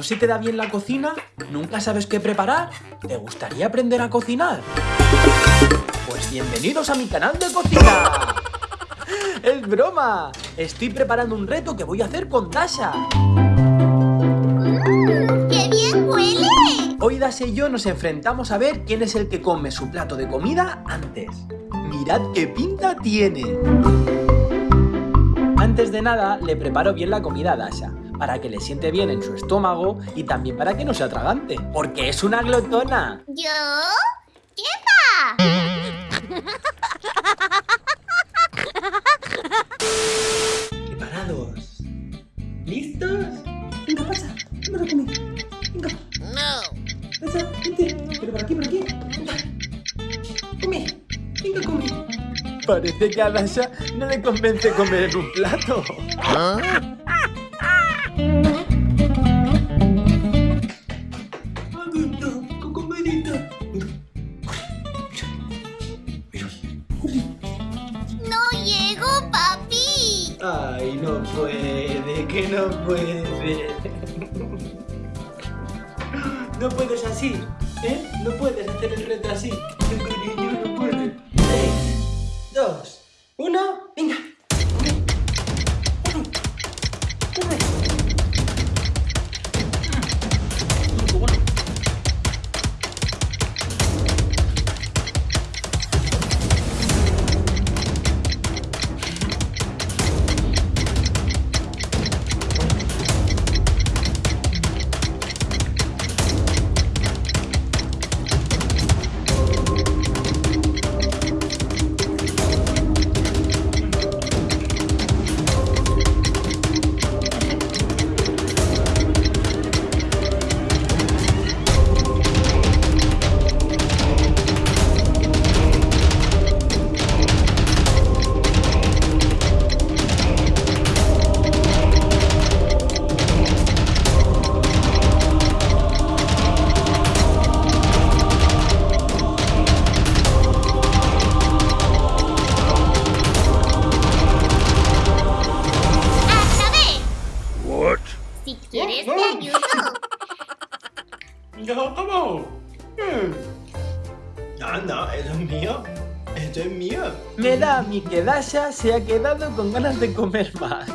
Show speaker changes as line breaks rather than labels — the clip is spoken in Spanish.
¿No se te da bien la cocina? ¿Nunca sabes qué preparar? ¿Te gustaría aprender a cocinar? Pues bienvenidos a mi canal de cocina. ¡Es broma! Estoy preparando un reto que voy a hacer con Dasha.
¡Qué bien huele!
Hoy Dasha y yo nos enfrentamos a ver quién es el que come su plato de comida antes. ¡Mirad qué pinta tiene! Antes de nada, le preparo bien la comida a Dasha, para que le siente bien en su estómago y también para que no se atragante, porque es una glotona.
¿Yo? ¿Qué va?
¿Preparados? ¿Listos? Venga, pasa, lo comí. Venga.
No.
Pasa, vente. Pero por aquí, por aquí. Venga. Come. Venga, come. Parece que a Dasha no le convence comer en un plato. Aguanta, Ay, no puede, que no puede. No puedes así, ¿eh? No puedes hacer el reto así.
Quieres te ayudo.
¿Ya acabó? Anda, eso es mío. Esto es mío. Me da a mí que Dasha se ha quedado con ganas de comer más.